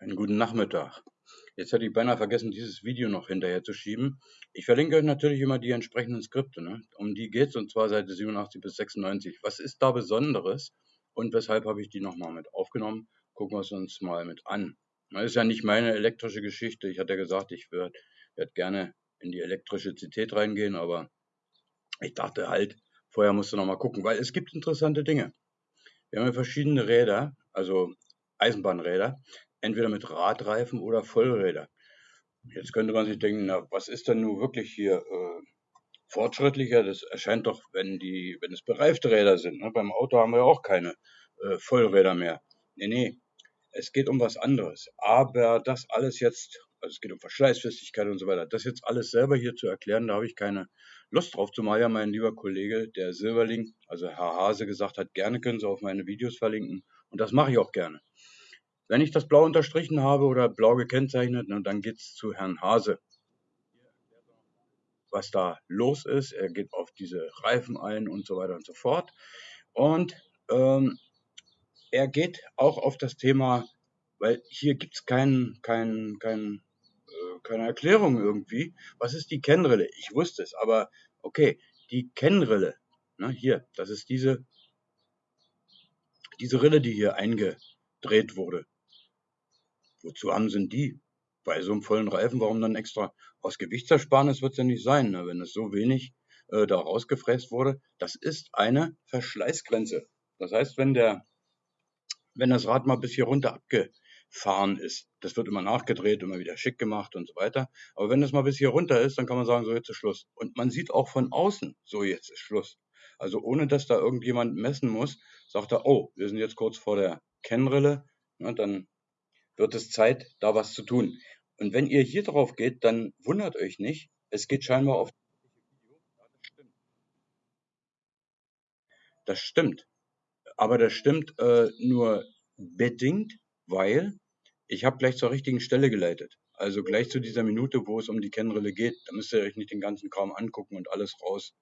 Einen guten Nachmittag. Jetzt hätte ich beinahe vergessen, dieses Video noch hinterher zu schieben. Ich verlinke euch natürlich immer die entsprechenden Skripte. Ne? Um die geht es und zwar Seite 87 bis 96. Was ist da Besonderes und weshalb habe ich die nochmal mit aufgenommen? Gucken wir es uns mal mit an. Das ist ja nicht meine elektrische Geschichte. Ich hatte ja gesagt, ich würde werd gerne in die elektrische Zität reingehen, aber ich dachte halt, vorher musst du nochmal gucken, weil es gibt interessante Dinge. Wir haben ja verschiedene Räder, also Eisenbahnräder entweder mit Radreifen oder Vollräder. Jetzt könnte man sich denken, na, was ist denn nun wirklich hier äh, fortschrittlicher? Das erscheint doch, wenn die, wenn es bereifte Räder sind. Ne? Beim Auto haben wir auch keine äh, Vollräder mehr. Nee, nee, es geht um was anderes. Aber das alles jetzt, also es geht um Verschleißfestigkeit und so weiter, das jetzt alles selber hier zu erklären, da habe ich keine Lust drauf, zumal ja mein lieber Kollege, der Silberling, also Herr Hase, gesagt hat, gerne können Sie auf meine Videos verlinken. Und das mache ich auch gerne. Wenn ich das blau unterstrichen habe oder blau gekennzeichnet, dann geht es zu Herrn Hase. Was da los ist, er geht auf diese Reifen ein und so weiter und so fort. Und ähm, er geht auch auf das Thema, weil hier gibt es kein, kein, kein, äh, keine Erklärung irgendwie. Was ist die Kennrille? Ich wusste es, aber okay, die Kennrille, ne, hier, das ist diese, diese Rille, die hier eingedreht wurde. Wozu haben sie denn die? Bei so einem vollen Reifen, warum dann extra? Aus Gewichtsersparnis wird es ja nicht sein, ne? wenn es so wenig äh, da rausgefräst wurde. Das ist eine Verschleißgrenze. Das heißt, wenn der, wenn das Rad mal bis hier runter abgefahren ist, das wird immer nachgedreht, immer wieder schick gemacht und so weiter. Aber wenn das mal bis hier runter ist, dann kann man sagen, so jetzt ist Schluss. Und man sieht auch von außen, so jetzt ist Schluss. Also ohne dass da irgendjemand messen muss, sagt er, oh, wir sind jetzt kurz vor der Kennrille, ne, dann wird es Zeit, da was zu tun. Und wenn ihr hier drauf geht, dann wundert euch nicht. Es geht scheinbar auf. Das stimmt. Aber das stimmt äh, nur bedingt, weil ich habe gleich zur richtigen Stelle geleitet. Also gleich zu dieser Minute, wo es um die Kennrille geht. Da müsst ihr euch nicht den ganzen Kram angucken und alles raus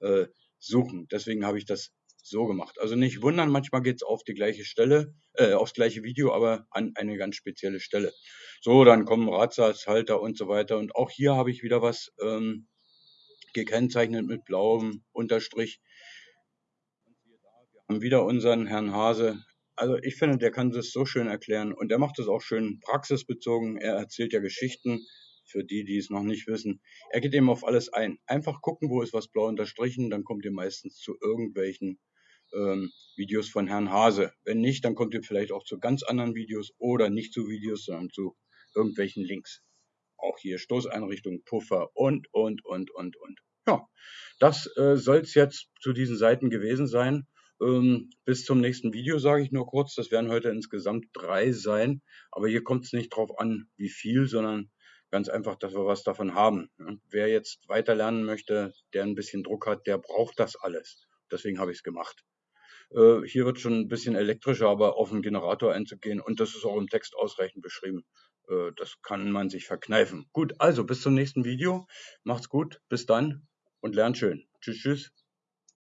äh, suchen. Deswegen habe ich das so gemacht. Also nicht wundern, manchmal geht es auf die gleiche Stelle, äh, aufs gleiche Video, aber an eine ganz spezielle Stelle. So, dann kommen Radsatzhalter und so weiter. Und auch hier habe ich wieder was ähm, gekennzeichnet mit blauem Unterstrich. Wir haben wieder unseren Herrn Hase. Also ich finde, der kann das so schön erklären und der macht es auch schön praxisbezogen. Er erzählt ja Geschichten für die, die es noch nicht wissen. Er geht eben auf alles ein. Einfach gucken, wo ist was blau unterstrichen, dann kommt ihr meistens zu irgendwelchen ähm, Videos von Herrn Hase. Wenn nicht, dann kommt ihr vielleicht auch zu ganz anderen Videos oder nicht zu Videos, sondern zu irgendwelchen Links. Auch hier Stoßeinrichtung, Puffer und, und, und, und, und. Ja, das äh, soll es jetzt zu diesen Seiten gewesen sein. Ähm, bis zum nächsten Video sage ich nur kurz, das werden heute insgesamt drei sein. Aber hier kommt es nicht drauf an, wie viel, sondern ganz einfach, dass wir was davon haben. Wer jetzt weiter lernen möchte, der ein bisschen Druck hat, der braucht das alles. Deswegen habe ich es gemacht. Äh, hier wird schon ein bisschen elektrischer, aber auf den Generator einzugehen und das ist auch im Text ausreichend beschrieben. Äh, das kann man sich verkneifen. Gut, also bis zum nächsten Video. Macht's gut, bis dann und lernt schön. Tschüss, tschüss.